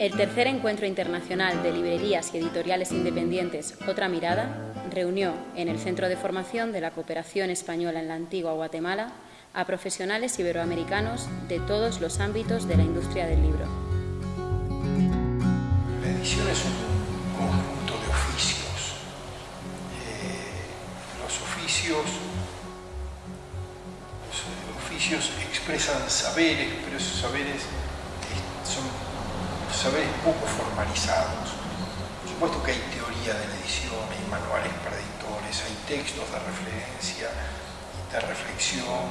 El tercer encuentro internacional de librerías y editoriales independientes Otra Mirada reunió en el Centro de Formación de la Cooperación Española en la Antigua Guatemala a profesionales iberoamericanos de todos los ámbitos de la industria del libro. La edición es un conjunto de oficios. Eh, los oficios los oficios expresan saberes, pero esos saberes saberes poco formalizados. Por supuesto que hay teoría de la edición, hay manuales para editores, hay textos de referencia, de reflexión,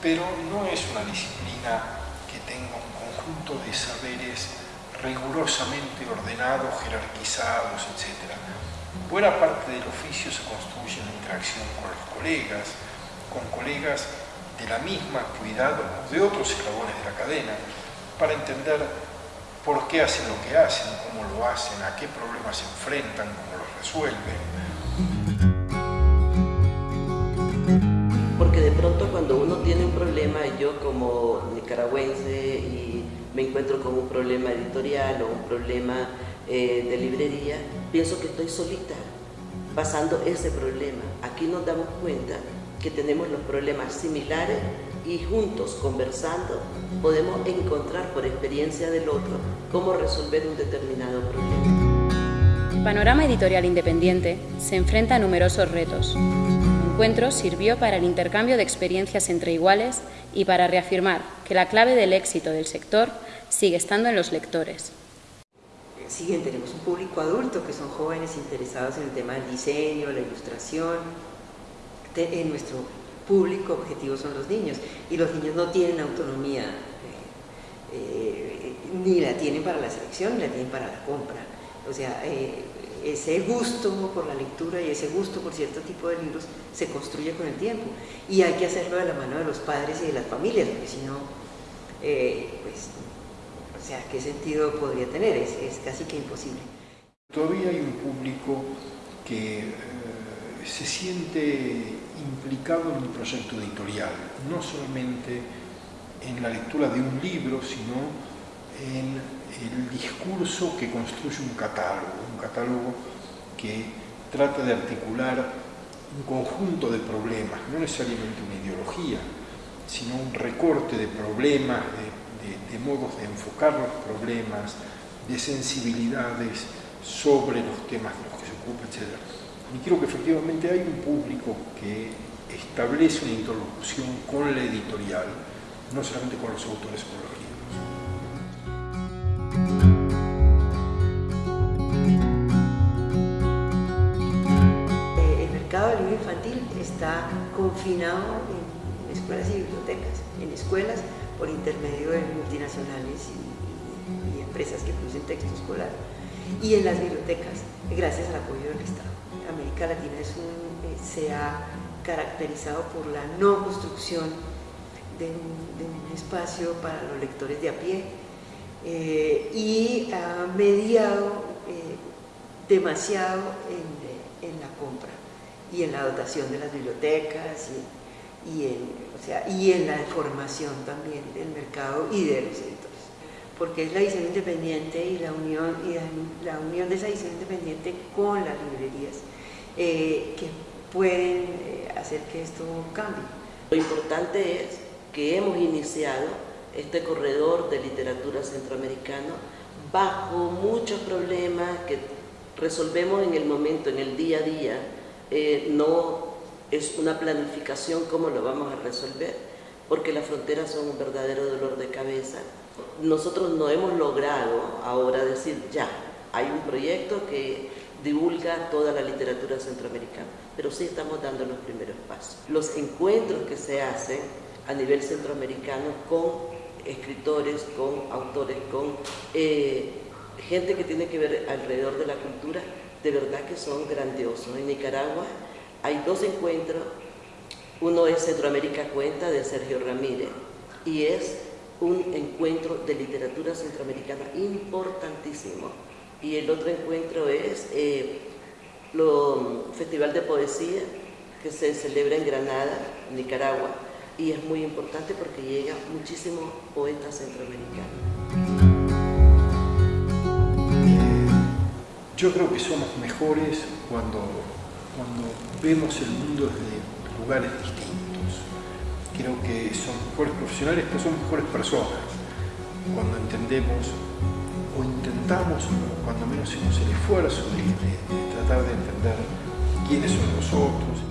pero no es una disciplina que tenga un conjunto de saberes rigurosamente ordenados, jerarquizados, etc. Buena parte del oficio se construye en la interacción con los colegas, con colegas de la misma actividad o de otros eslabones de la cadena, para entender por qué hacen lo que hacen, cómo lo hacen, a qué problemas se enfrentan, cómo los resuelven. Porque de pronto cuando uno tiene un problema, yo como nicaragüense y me encuentro con un problema editorial o un problema eh, de librería, pienso que estoy solita pasando ese problema. Aquí nos damos cuenta que tenemos los problemas similares y juntos conversando podemos encontrar por experiencia del otro cómo resolver un determinado problema. El panorama editorial independiente se enfrenta a numerosos retos. El encuentro sirvió para el intercambio de experiencias entre iguales y para reafirmar que la clave del éxito del sector sigue estando en los lectores. Siguiente, tenemos un público adulto que son jóvenes interesados en el tema del diseño, la ilustración. En nuestro público objetivo son los niños. Y los niños no tienen autonomía eh, eh, ni la tienen para la selección ni la tienen para la compra. O sea eh, ese gusto por la lectura y ese gusto por cierto tipo de libros se construye con el tiempo. Y hay que hacerlo de la mano de los padres y de las familias porque si no pues o sea qué sentido podría tener es, es casi que imposible. Todavía hay un público que se siente implicado en un proyecto editorial, no solamente en la lectura de un libro, sino en el discurso que construye un catálogo, un catálogo que trata de articular un conjunto de problemas, no necesariamente una ideología, sino un recorte de problemas, de, de modos de enfocar los problemas, de sensibilidades sobre los temas de los que se ocupa, etc. Y creo que efectivamente hay un público que establece una interlocución con la editorial, no solamente con los autores o con los libros. Eh, el mercado del libro infantil está confinado en escuelas y bibliotecas, en escuelas por intermedio de multinacionales y, y empresas que producen texto escolar, y en las bibliotecas, gracias al apoyo del Estado. América Latina eh, se ha caracterizado por la no construcción de un, espacio para los lectores de a pie eh, y ha mediado eh, demasiado en, la compra y en la dotación de las bibliotecas y, en, o sea, y en la formación también del mercado y de los porque es la edición independiente y la unión, y la unión de esa edición independiente con las librerías eh, que pueden eh, hacer que esto cambie. Lo importante es que hemos iniciado este corredor de literatura centroamericano bajo muchos problemas que resolvemos en el momento, en el día a día, eh, no es una planificación cómo lo vamos a resolver, porque las fronteras son un verdadero dolor de cabeza. Nosotros no hemos logrado ahora decir, ya, hay un proyecto que divulga toda la literatura centroamericana, pero sí estamos dando los primeros pasos. Los encuentros que se hacen a nivel centroamericano con escritores, con autores, con eh, gente que tiene que ver alrededor de la cultura, de verdad que son grandiosos. En Nicaragua hay dos encuentros, uno es Centroamérica Cuenta de Sergio Ramírez y es un encuentro de literatura centroamericana importantísimo y el otro encuentro es el eh, Festival de Poesía que se celebra en Granada, Nicaragua, y es muy importante porque llega muchísimos poetas centroamericanos. Yo creo que somos mejores cuando, cuando vemos el mundo desde lugares distintos. Creo que son mejores profesionales, pero son mejores personas. Cuando entendemos o intentamos, cuando menos hacemos el esfuerzo de, de tratar de entender quiénes son los otros.